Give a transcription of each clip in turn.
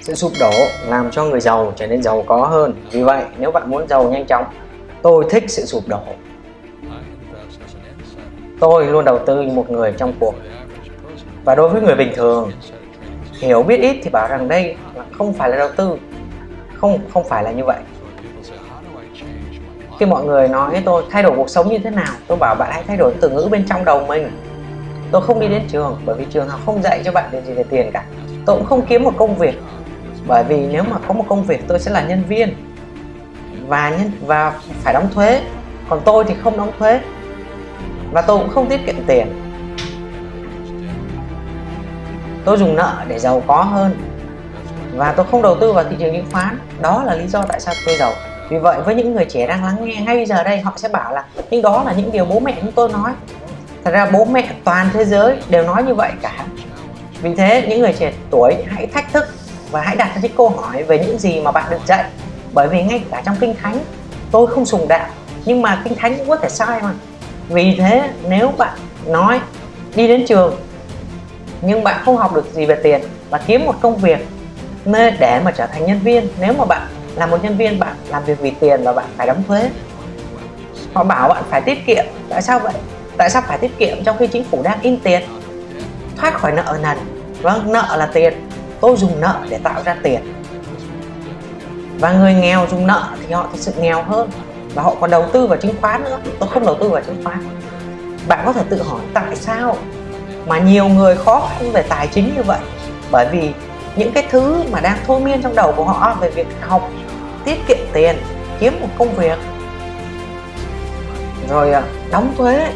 Sự sụp đổ làm cho người giàu trở nên giàu có hơn. Vì vậy, nếu bạn muốn giàu nhanh chóng, tôi thích sự sụp đổ. Tôi luôn đầu tư như một người trong cuộc. Và đối với người bình thường, hiểu biết ít thì bảo rằng đây không phải là đầu tư. Không không phải là như vậy. Khi mọi người nói với tôi thay đổi cuộc sống như thế nào, tôi bảo bạn hãy thay đổi từ ngữ bên trong đầu mình. Tôi không đi đến trường, bởi vì trường học không dạy cho bạn điều gì về tiền cả. Tôi cũng không kiếm một công việc, bởi vì nếu mà có một công việc, tôi sẽ là nhân viên. Và nhân, và phải đóng thuế. Còn tôi thì không đóng thuế. Và tôi cũng không tiết kiệm tiền. Tôi dùng nợ để giàu có hơn. Và tôi không đầu tư vào thị trường chứng khoán. Đó là lý do tại sao tôi giàu. Vì vậy, với những người trẻ đang lắng nghe ngay bây giờ đây, họ sẽ bảo là nhưng đó là những điều bố mẹ chúng tôi nói thật ra bố mẹ toàn thế giới đều nói như vậy cả. Vì thế, những người trẻ tuổi hãy thách thức và hãy đặt ra những câu hỏi về những gì mà bạn được dạy. Bởi vì ngay cả trong kinh thánh, tôi không sùng đạo, nhưng mà kinh thánh cũng có thể sai mà. Vì thế, nếu bạn nói, đi đến trường, nhưng bạn không học được gì về tiền và kiếm một công việc nơi để mà trở thành nhân viên, nếu mà bạn là một nhân viên, bạn làm việc vì tiền và bạn phải đóng thuế, họ bảo bạn phải tiết kiệm. Tại sao vậy? Tại sao phải tiết kiệm trong khi chính phủ đang in tiền? Thoát khỏi nợ nần. Vâng nợ là tiền. Tôi dùng nợ để tạo ra tiền. Và người nghèo dùng nợ thì họ thực sự nghèo hơn. Và họ còn đầu tư vào chứng khoán nữa. Tôi không đầu tư vào chứng khoán. Bạn có thể tự hỏi tại sao mà nhiều người khó khăn về tài chính như vậy? Bởi vì những cái thứ mà đang thôi miên trong đầu của họ về việc học, tiết kiệm tiền, kiếm một công việc, rồi à, đóng thuế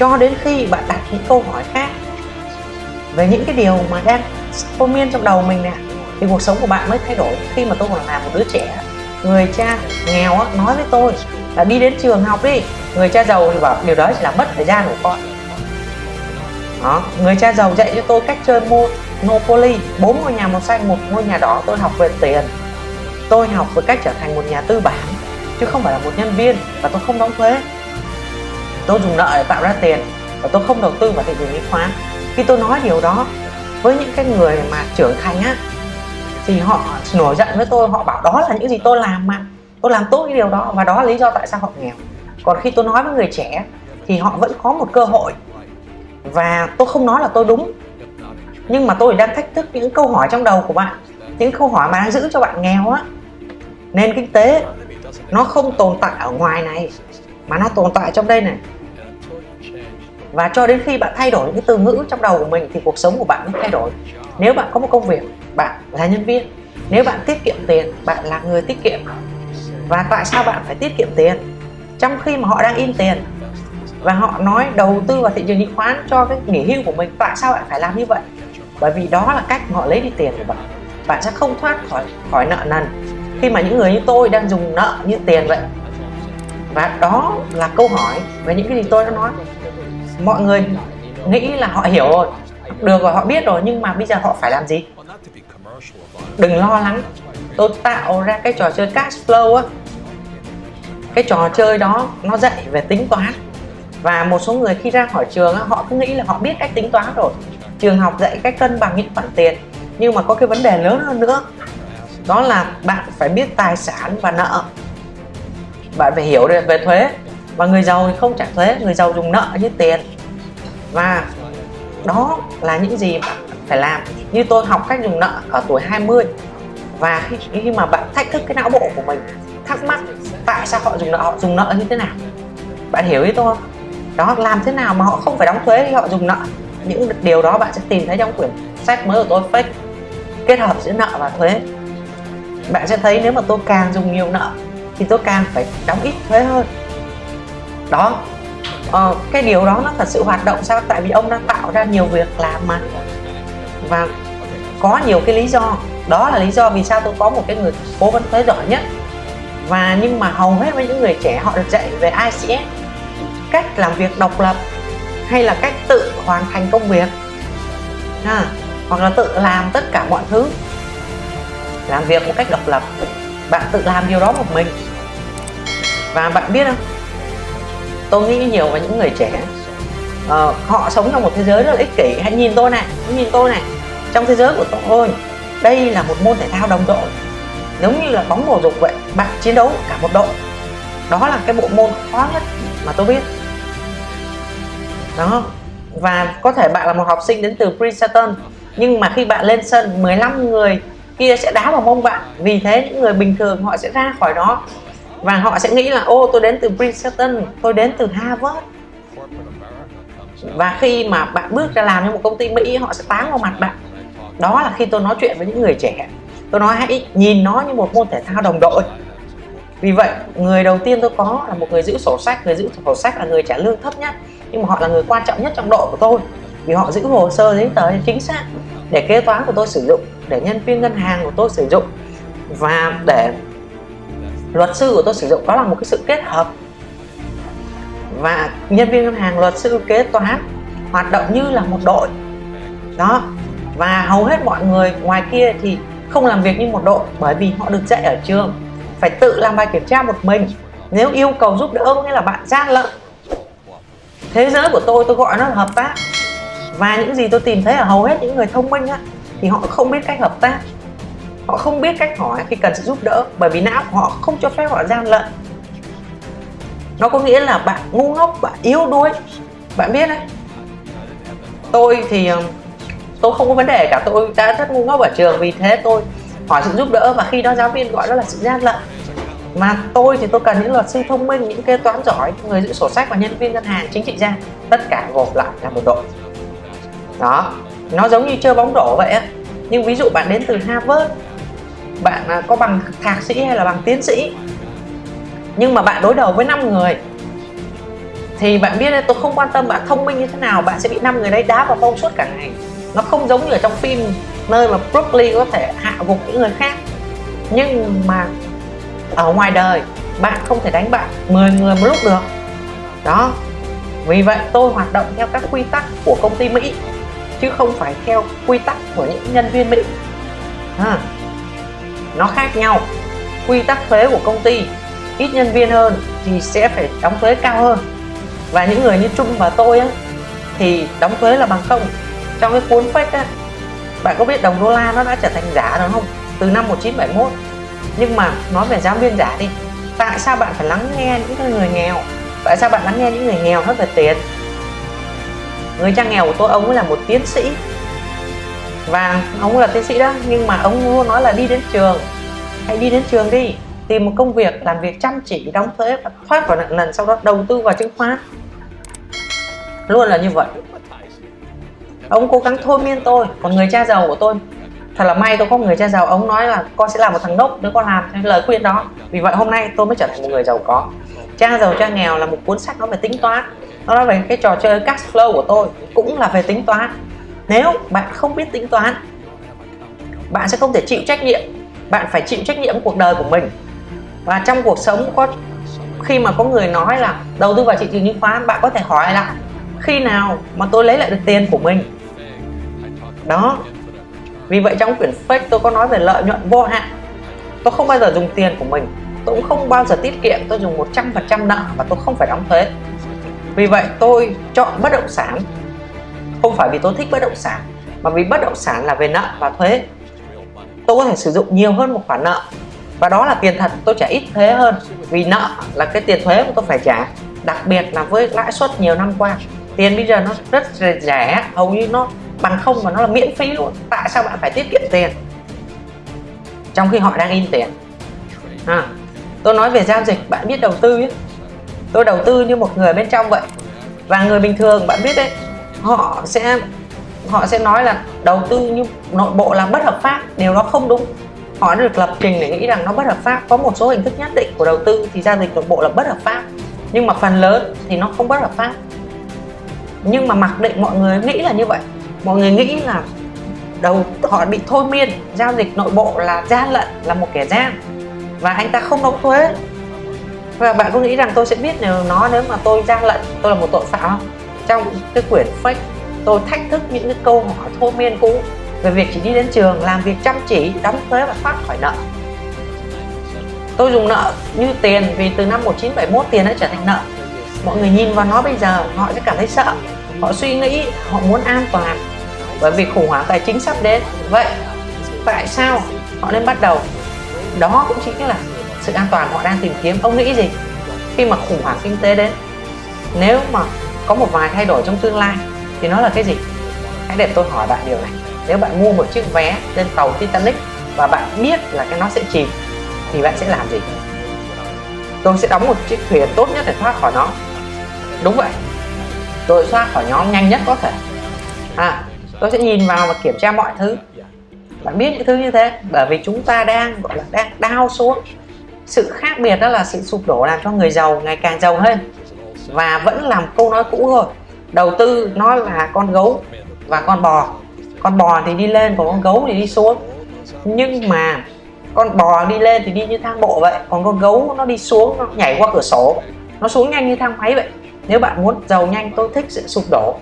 cho đến khi bạn đặt những câu hỏi khác về những cái điều mà đang thôi miên trong đầu mình nè thì cuộc sống của bạn mới thay đổi khi mà tôi còn là một đứa trẻ. Người cha nghèo á, nói với tôi là đi đến trường học đi người cha giàu thì bảo điều đó chỉ là mất thời gian của con. Đó người cha giàu dạy cho tôi cách chơi mua Monopoly bốn ngôi nhà màu xanh một ngôi nhà đỏ tôi học về tiền. Tôi học về cách trở thành một nhà tư bản chứ không phải là một nhân viên và tôi không đóng thuế tôi dùng nợ để tạo ra tiền và tôi không đầu tư vào thị trường chứng khoán. Khi tôi nói điều đó với những cái người mà trưởng thành á, thì họ nổi giận với tôi, họ bảo đó là những gì tôi làm mà. Tôi làm tốt cái điều đó và đó là lý do tại sao họ nghèo. Còn khi tôi nói với người trẻ thì họ vẫn có một cơ hội. Và tôi không nói là tôi đúng, nhưng mà tôi đang thách thức những câu hỏi trong đầu của bạn, những câu hỏi mà đang giữ cho bạn nghèo á. Nền kinh tế nó không tồn tại ở ngoài này mà nó tồn tại trong đây này. Và cho đến khi bạn thay đổi những cái từ ngữ trong đầu của mình thì cuộc sống của bạn mới thay đổi. Nếu bạn có một công việc, bạn là nhân viên. Nếu bạn tiết kiệm tiền, bạn là người tiết kiệm. Và tại sao bạn phải tiết kiệm tiền? Trong khi mà họ đang in tiền, và họ nói đầu tư vào thị trường chứng khoán cho cái nghỉ hưu của mình, tại sao bạn phải làm như vậy? Bởi vì đó là cách họ lấy đi tiền của bạn. Bạn sẽ không thoát khỏi khỏi nợ nần. Khi mà những người như tôi đang dùng nợ như tiền vậy và đó là câu hỏi về những cái gì tôi đã nói. Mọi người nghĩ là họ hiểu rồi. Được rồi họ biết rồi nhưng mà bây giờ họ phải làm gì? Đừng lo lắng. Tôi tạo ra cái trò chơi cash flow á. Cái trò chơi đó nó dạy về tính toán. Và một số người khi ra khỏi trường á, họ cứ nghĩ là họ biết cách tính toán rồi. Trường học dạy cách cân bằng những khoản tiền nhưng mà có cái vấn đề lớn hơn nữa. Đó là bạn phải biết tài sản và nợ bạn phải hiểu về thuế. Và người giàu thì không trả thuế người giàu dùng nợ như tiền. Và đó là những gì bạn phải làm. Như tôi học cách dùng nợ ở tuổi 20 và khi, khi mà bạn thách thức cái não bộ của mình thắc mắc tại sao họ dùng nợ họ dùng nợ như thế nào. Bạn hiểu ý tôi không? Đó làm thế nào mà họ không phải đóng thuế khi họ dùng nợ? Những điều đó bạn sẽ tìm thấy trong quyển sách mới của tôi fake. Kết hợp giữa nợ và thuế. Bạn sẽ thấy nếu mà tôi càng dùng nhiều nợ thì tôi càng phải đóng ít thuế hơn. Đó. Ờ, cái điều đó nó thật sự hoạt động sao? Tại vì ông đã tạo ra nhiều việc làm mà. Và có nhiều cái lý do. Đó là lý do vì sao tôi có một cái người cố vấn thuế giỏi nhất. Và nhưng mà hầu hết với những người trẻ họ được dạy về ICS cách làm việc độc lập hay là cách tự hoàn thành công việc. À, hoặc là tự làm tất cả mọi thứ. Làm việc một cách độc lập. Bạn tự làm điều đó một mình và bạn biết không? Tôi nghĩ nhiều về những người trẻ. Uh, họ sống trong một thế giới rất là ích kỷ. Hãy nhìn tôi này hãy nhìn tôi này. Trong thế giới của tôi đây là một môn thể thao đồng đội. Giống như là bóng bầu dục vậy bạn chiến đấu cả một đội. Đó là cái bộ môn khó nhất mà tôi biết. Đó. Và có thể bạn là một học sinh đến từ Princeton nhưng mà khi bạn lên sân 15 người kia sẽ đá vào mông bạn. Vì thế những người bình thường họ sẽ ra khỏi đó và họ sẽ nghĩ là, ô, tôi đến từ Princeton, tôi đến từ Harvard. Và khi mà bạn bước ra làm cho một công ty Mỹ, họ sẽ tán vào mặt bạn. Đó là khi tôi nói chuyện với những người trẻ. Tôi nói, hãy nhìn nó như một môn thể thao đồng đội. Vì vậy, người đầu tiên tôi có là một người giữ sổ sách. Người giữ sổ sách là người trả lương thấp nhất, nhưng mà họ là người quan trọng nhất trong đội của tôi, vì họ giữ hồ sơ giấy tờ chính xác để kế toán của tôi sử dụng, để nhân viên ngân hàng của tôi sử dụng. Và để luật sư của tôi sử dụng đó là một cái sự kết hợp. Và nhân viên ngân hàng luật sư kế toán hoạt động như là một đội. Đó và hầu hết mọi người ngoài kia thì không làm việc như một đội bởi vì họ được dạy ở trường. Phải tự làm bài kiểm tra một mình. Nếu yêu cầu giúp đỡ có nghĩa là bạn gian lận. Thế giới của tôi tôi gọi nó là hợp tác. Và những gì tôi tìm thấy ở hầu hết những người thông minh á, thì họ không biết cách hợp tác họ không biết cách hỏi khi cần sự giúp đỡ, bởi vì não của họ không cho phép họ gian lận. Nó có nghĩa là bạn ngu ngốc, bạn yếu đuối. Bạn biết đấy. Tôi thì ờ, tôi không có vấn đề cả, tôi đã rất ngu ngốc ở trường, vì thế tôi hỏi sự giúp đỡ và khi đó giáo viên gọi đó là sự gian lận. Mà tôi thì tôi cần những luật sư thông minh, những kế toán giỏi người giữ sổ sách và nhân viên ngân hàng, chính trị gia. Tất cả gộp lại là một đội. Đó. Nó giống như chơi bóng rổ vậy á. Nhưng ví dụ bạn đến từ Harvard bạn à, có bằng thạc sĩ hay là bằng tiến sĩ. Nhưng mà bạn đối đầu với 5 người thì bạn biết tôi không quan tâm bạn thông minh như thế nào bạn sẽ bị năm người đấy đá vào mông suốt cả ngày. Nó không giống như ở trong phim nơi mà Broccoli có thể hạ gục những người khác. Nhưng mà ở ngoài đời bạn không thể đánh bạn 10 người một lúc được. Đó. Vì vậy tôi hoạt động theo các quy tắc của công ty Mỹ chứ không phải theo quy tắc của những nhân viên Mỹ. À, nó khác nhau. Quy tắc thuế của công ty ít nhân viên hơn thì sẽ phải đóng thuế cao hơn. Và những người như Trung và tôi á, thì đóng thuế là bằng không. Trong cái cuốn fake á bạn có biết đồng đô la nó đã trở thành giả rồi không? Từ năm 1971 nhưng mà nói về giáo viên giả đi tại sao bạn phải lắng nghe những người nghèo? Tại sao bạn lắng nghe những người nghèo hết về tiền? Người cha nghèo của tôi ông ấy là một tiến sĩ và ông là tiến sĩ đó, nhưng mà ông luôn nói là đi đến trường. Hãy đi đến trường đi, tìm một công việc, làm việc chăm chỉ, đóng thuế, và thoát vào nợ nần, sau đó đầu tư vào chứng khoán. Luôn là như vậy. Ông cố gắng thôi miên tôi, còn người cha giàu của tôi. Thật là may tôi có người cha giàu. Ông nói là con sẽ làm một thằng nốc nếu con làm, theo lời khuyên đó. Vì vậy hôm nay tôi mới trở thành một người giàu có. Cha giàu, cha nghèo là một cuốn sách nói về tính toán. Nó nói về cái trò chơi cash flow của tôi, cũng là về tính toán nếu bạn không biết tính toán, bạn sẽ không thể chịu trách nhiệm. Bạn phải chịu trách nhiệm cuộc đời của mình. Và trong cuộc sống có, khi mà có người nói là, đầu tư vào thị trường chứng khoán bạn có thể hỏi lại khi nào mà tôi lấy lại được tiền của mình? Đó. Vì vậy trong quyển fake tôi có nói về lợi nhuận vô hạn. Tôi không bao giờ dùng tiền của mình. Tôi cũng không bao giờ tiết kiệm. Tôi dùng 100% nợ và tôi không phải đóng thuế. Vì vậy tôi chọn bất động sản không phải vì tôi thích bất động sản mà vì bất động sản là về nợ và thuế. Tôi có thể sử dụng nhiều hơn một khoản nợ và đó là tiền thật tôi trả ít thuế hơn. Vì nợ là cái tiền thuế mà tôi phải trả đặc biệt là với lãi suất nhiều năm qua. Tiền bây giờ nó rất rẻ hầu như nó bằng không và nó là miễn phí luôn. Tại sao bạn phải tiết kiệm tiền? Trong khi họ đang in tiền. À, tôi nói về giao dịch bạn biết đầu tư ấy. tôi đầu tư như một người bên trong vậy. Và người bình thường bạn biết đấy họ sẽ họ sẽ nói là đầu tư như nội bộ là bất hợp pháp, điều đó không đúng. Họ đã được lập trình để nghĩ rằng nó bất hợp pháp. Có một số hình thức nhất định của đầu tư thì giao dịch nội bộ là bất hợp pháp. Nhưng mà phần lớn thì nó không bất hợp pháp. Nhưng mà mặc định mọi người nghĩ là như vậy. Mọi người nghĩ là đầu, họ bị thôi miên, giao dịch nội bộ là gian lận, là một kẻ gian. Và anh ta không đóng thuế. Và bạn có nghĩ rằng tôi sẽ biết nếu nó nếu mà tôi gian lận, tôi là một tội phạm không? Trong cái quyển fake tôi thách thức những cái câu hỏi thôi miên cũ về việc chỉ đi đến trường, làm việc chăm chỉ, đóng thuế và thoát khỏi nợ. Tôi dùng nợ như tiền vì từ năm 1971 tiền đã trở thành nợ. Mọi người nhìn vào nó bây giờ, họ sẽ cảm thấy sợ. Họ suy nghĩ họ muốn an toàn bởi vì khủng hoảng tài chính sắp đến. Vậy tại sao họ nên bắt đầu? Đó cũng chính là sự an toàn họ đang tìm kiếm. Ông nghĩ gì khi mà khủng hoảng kinh tế đến? Nếu mà có một vài thay đổi trong tương lai. Thì nó là cái gì? Hãy để tôi hỏi bạn điều này. Nếu bạn mua một chiếc vé lên tàu Titanic và bạn biết là cái nó sẽ chìm, thì bạn sẽ làm gì? Tôi sẽ đóng một chiếc thuyền tốt nhất để thoát khỏi nó. Đúng vậy. Tôi thoát khỏi nhóm nhanh nhất có thể. À tôi sẽ nhìn vào và kiểm tra mọi thứ. Bạn biết những thứ như thế, bởi vì chúng ta đang, gọi là, đang đau xuống. Sự khác biệt đó là sự sụp đổ làm cho người giàu ngày càng giàu hơn và vẫn làm câu nói cũ thôi. Đầu tư nó là con gấu và con bò. Con bò thì đi lên, còn con gấu thì đi xuống. Nhưng mà con bò đi lên thì đi như thang bộ vậy, còn con gấu nó đi xuống, nó nhảy qua cửa sổ. Nó xuống nhanh như thang máy vậy. Nếu bạn muốn giàu nhanh, tôi thích sự sụp đổ.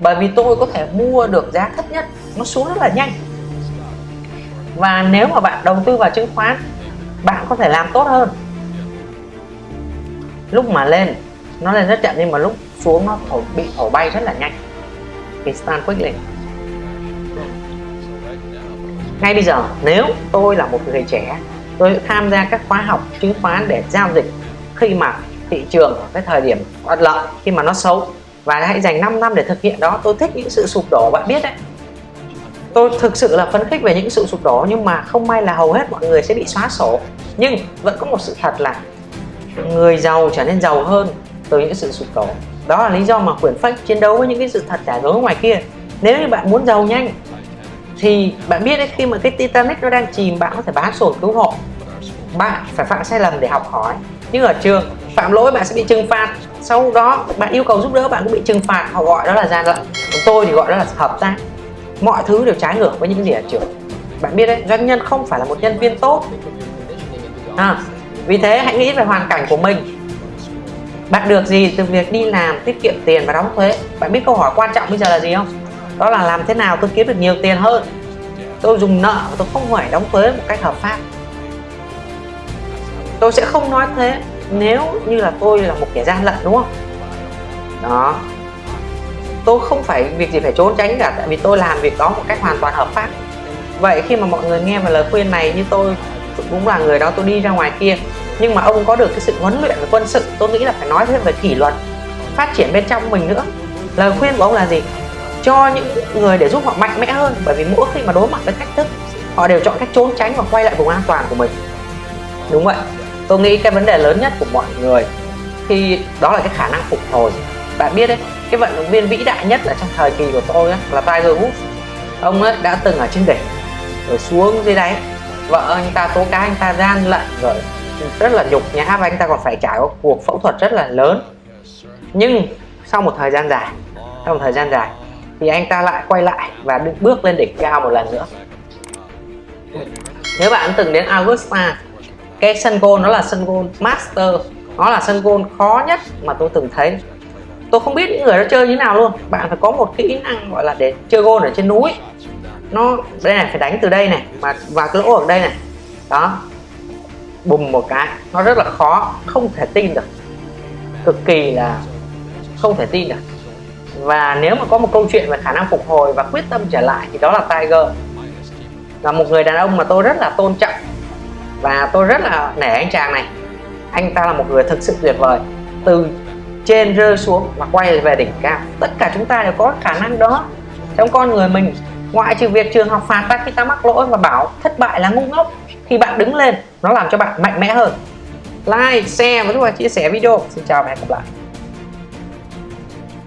Bởi vì tôi có thể mua được giá thấp nhất, nó xuống rất là nhanh. Và nếu mà bạn đầu tư vào chứng khoán, bạn có thể làm tốt hơn. Lúc mà lên nó lên rất chậm nhưng mà lúc xuống nó thổi, bị thổi bay rất là nhanh. Thì stand lên. ngay bây giờ nếu tôi là một người trẻ tôi tham gia các khóa học chứng khoán để giao dịch khi mà thị trường ở cái thời điểm thuận lợi khi mà nó xấu và hãy dành 5 năm để thực hiện đó tôi thích những sự sụp đổ bạn biết đấy. Tôi thực sự là phấn khích về những sự sụp đổ nhưng mà không may là hầu hết mọi người sẽ bị xóa sổ. Nhưng vẫn có một sự thật là người giàu trở nên giàu hơn từ những sự sụp đổ. Đó là lý do mà quyển phách chiến đấu với những cái sự thật giả dối ngoài kia. Nếu như bạn muốn giàu nhanh thì bạn biết đấy khi mà cái Titanic nó đang chìm bạn có thể bán sổ cứu hộ. Bạn phải phạm sai lầm để học hỏi. Nhưng ở trường phạm lỗi bạn sẽ bị trừng phạt. Sau đó bạn yêu cầu giúp đỡ bạn cũng bị trừng phạt. Họ gọi đó là gian lận. Còn tôi thì gọi đó là hợp tác. Mọi thứ đều trái ngược với những gì ở trường. Bạn biết đấy doanh nhân không phải là một nhân viên tốt. À, vì thế hãy nghĩ về hoàn cảnh của mình bạn được gì từ việc đi làm, tiết kiệm tiền và đóng thuế? Bạn biết câu hỏi quan trọng bây giờ là gì không? Đó là làm thế nào tôi kiếm được nhiều tiền hơn? Tôi dùng nợ và tôi không phải đóng thuế một cách hợp pháp. Tôi sẽ không nói thế nếu như là tôi là một kẻ gian lận, đúng không? Đó. Tôi không phải việc gì phải trốn tránh cả, tại vì tôi làm việc đó một cách hoàn toàn hợp pháp. Vậy khi mà mọi người nghe vào lời khuyên này như tôi, cũng là người đó, tôi đi ra ngoài kia nhưng mà ông có được cái sự huấn luyện về quân sự tôi nghĩ là phải nói thêm về kỷ luật phát triển bên trong mình nữa. Lời khuyên của ông là gì? Cho những người để giúp họ mạnh mẽ hơn bởi vì mỗi khi mà đối mặt với thách thức họ đều chọn cách trốn tránh và quay lại vùng an toàn của mình. Đúng vậy tôi nghĩ cái vấn đề lớn nhất của mọi người khi đó là cái khả năng phục hồi. Bạn biết đấy cái vận động viên vĩ đại nhất là trong thời kỳ của tôi ấy, là Tiger Woods. Ông ấy đã từng ở trên đỉnh rồi xuống dưới đáy. Vợ anh ta tố cáo anh ta gian lận rồi rất là nhục. Nhã và anh ta còn phải trải qua cuộc phẫu thuật rất là lớn. Nhưng sau một thời gian dài, sau một thời gian dài, thì anh ta lại quay lại và bước lên đỉnh cao một lần nữa. Nếu bạn từng đến Augusta cái sân gôn nó là sân gôn master, nó là sân gôn khó nhất mà tôi từng thấy. Tôi không biết những người đó chơi như nào luôn. Bạn phải có một kỹ năng gọi là để chơi gôn ở trên núi. Nó, đây này, phải đánh từ đây này, và và cái lỗ ở đây này. Đó bùng một cái, nó rất là khó, không thể tin được. Cực kỳ là không thể tin được. Và nếu mà có một câu chuyện về khả năng phục hồi và quyết tâm trở lại thì đó là Tiger. Là một người đàn ông mà tôi rất là tôn trọng và tôi rất là nể anh chàng này. Anh ta là một người thực sự tuyệt vời. Từ trên rơi xuống và quay về đỉnh cao. Tất cả chúng ta đều có khả năng đó. Trong con người mình, ngoại trừ việc trường học phạt ta khi ta mắc lỗi và bảo thất bại là ngu ngốc thì bạn đứng lên nó làm cho bạn mạnh mẽ hơn. Like, share và các là chia sẻ video. Xin chào và hẹn gặp lại.